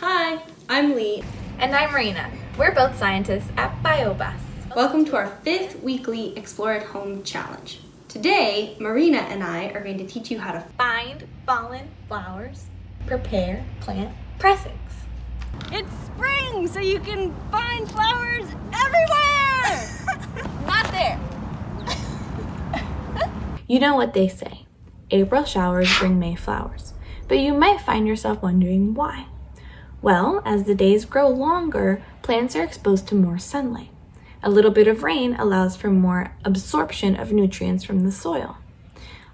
Hi, I'm Lee. And I'm Marina. We're both scientists at BioBus. Welcome to our fifth weekly Explore at Home challenge. Today, Marina and I are going to teach you how to Find fallen flowers. Prepare plant pressings. It's spring, so you can find flowers everywhere! Not there. You know what they say April showers bring May flowers. But you might find yourself wondering why. Well, as the days grow longer, plants are exposed to more sunlight. A little bit of rain allows for more absorption of nutrients from the soil.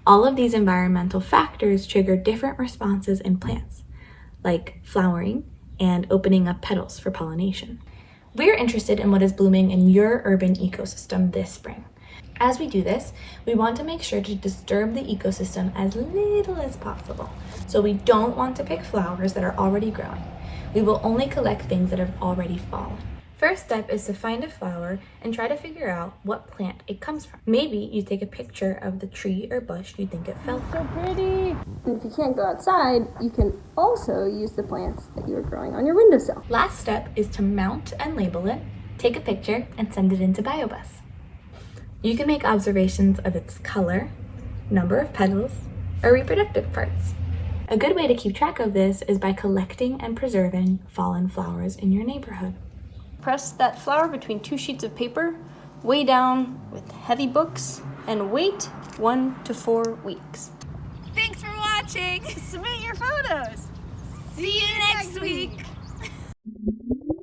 All of these environmental factors trigger different responses in plants, like flowering and opening up petals for pollination. We're interested in what is blooming in your urban ecosystem this spring. As we do this, we want to make sure to disturb the ecosystem as little as possible. So we don't want to pick flowers that are already growing. We will only collect things that have already fallen. First step is to find a flower and try to figure out what plant it comes from. Maybe you take a picture of the tree or bush you think it fell from. So pretty. And if you can't go outside, you can also use the plants that you are growing on your windowsill. Last step is to mount and label it, take a picture, and send it into BioBus. You can make observations of its color, number of petals, or reproductive parts. A good way to keep track of this is by collecting and preserving fallen flowers in your neighborhood. Press that flower between two sheets of paper, weigh down with heavy books, and wait one to four weeks. Thanks for watching. Submit your photos. See you next week.